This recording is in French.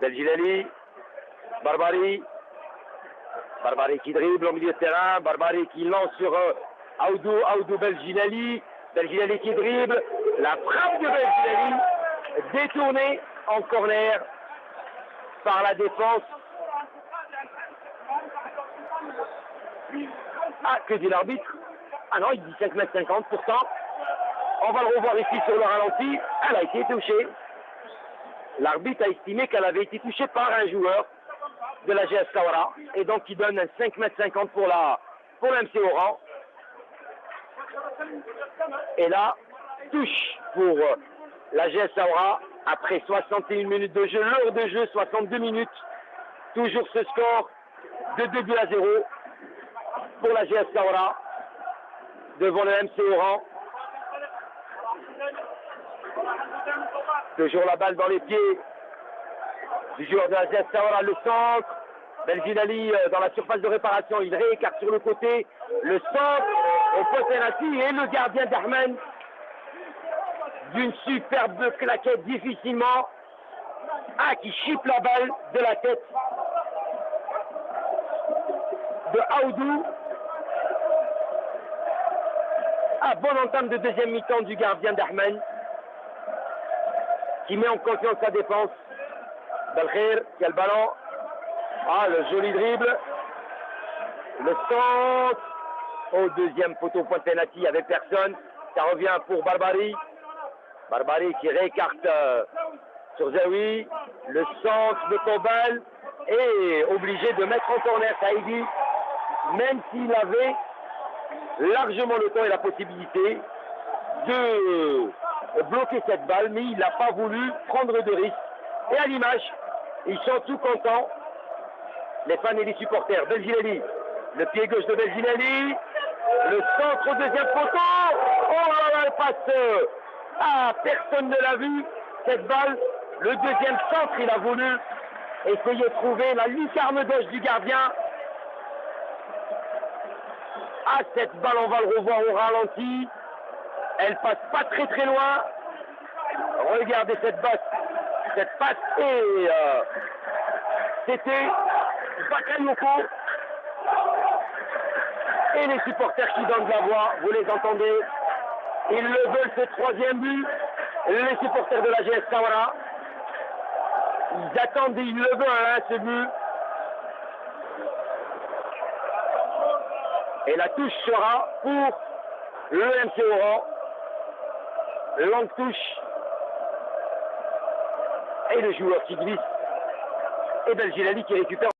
Belgilali, Barbari, Barbari qui dribble au milieu de terrain, Barbari qui lance sur euh, Aoudou, Aoudou Belgilali, Belgilali qui dribble, la frappe de Belgilali détournée en corner par la défense. Ah, que dit l'arbitre? Ah non, il dit 5 mètres 50 pourtant. On va le revoir ici sur le ralenti. Elle a été touchée. L'arbitre a estimé qu'elle avait été touchée par un joueur de la GS et donc il donne un 5 mètres 50 pour la pour l'MC Oran. Et là, touche pour la GS Kawara après 61 minutes de jeu, l'heure de jeu 62 minutes. Toujours ce score de 2 buts à 0 pour la GS Kawara devant le MC Oran. Toujours la balle dans les pieds du joueur GS Sahara, le centre. Belginali dans la surface de réparation, il réécarte sur le côté. Le centre au Potenati et le gardien d'Armen d'une superbe claquette difficilement. Ah, qui chipe la balle de la tête de Aoudou. Ah, bonne entame de deuxième mi-temps du gardien d'Armen qui met en confiance sa défense. Belkhir qui a le ballon. Ah, le joli dribble. Le centre au deuxième poteau point de pénalty, il n'y avait personne. Ça revient pour Barbari. Barbari qui réécarte euh, sur Zawi. Le centre de Tobal est obligé de mettre en corner Saïdi, même s'il avait largement le temps et la possibilité de bloquer cette balle, mais il n'a pas voulu prendre de risque. Et à l'image, ils sont tout contents, les fans et les supporters. Belginelli, le pied gauche de Belginelli, le centre au deuxième poteau. Oh là là, elle passe. Ah, personne ne l'a vu, cette balle. Le deuxième centre, il a voulu essayer de trouver la lucarne gauche du gardien. Ah, cette balle, on va le revoir au ralenti. Elle passe pas très très loin. Regardez cette basse, cette passe et euh, c'était Bakayoko. Et les supporters qui donnent la voix, vous les entendez. Ils le veulent ce troisième but. Les supporters de la GS Kawara. Ils attendent, ils le veulent, hein, ce but. Et la touche sera pour le MC Oran. Longue touche. Et le joueur qui glisse. Et Belgilali qui récupère.